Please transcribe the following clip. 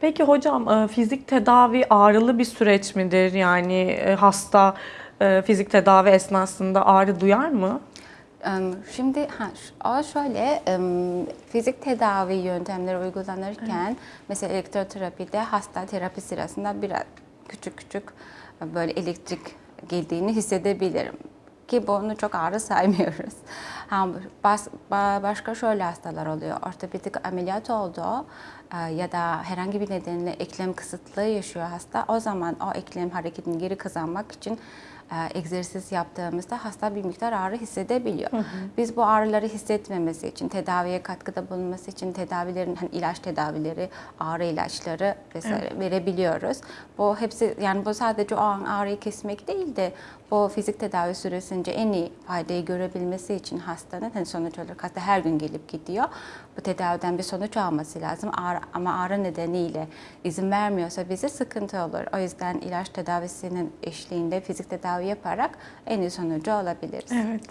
Peki hocam e, fizik tedavi ağrılı bir süreç midir? Yani e, hasta e, fizik tedavi esnasında ağrı duyar mı? Şimdi ha, şöyle fizik tedavi yöntemleri uygulanırken mesela elektroterapide hasta terapi sırasında biraz küçük küçük böyle elektrik geldiğini hissedebilirim ki bunu çok ağrı saymıyoruz. Ha, bas- ba- başka şöyle hastalar oluyor. Ortopedik ameliyat oldu e, ya da herhangi bir nedenle eklem kısıtlığı yaşıyor hasta. O zaman o eklem hareketini geri kazanmak için e, egzersiz yaptığımızda hasta bir miktar ağrı hissedebiliyor. Biz bu ağrıları hissetmemesi için, tedaviye katkıda bulunması için tedavilerin, hani ilaç tedavileri, ağrı ilaçları vesaire verebiliyoruz. Bu hepsi yani bu sadece o an ağrıyı kesmek değil de bu fizik tedavi süresince en iyi faydayı görebilmesi için hastanın hani sonuç olarak hasta her gün gelip gidiyor. Bu tedaviden bir sonuç alması lazım. Ağrı, ama ağrı nedeniyle izin vermiyorsa bize sıkıntı olur. O yüzden ilaç tedavisinin eşliğinde fizik tedavi yaparak en iyi sonucu alabiliriz. Evet.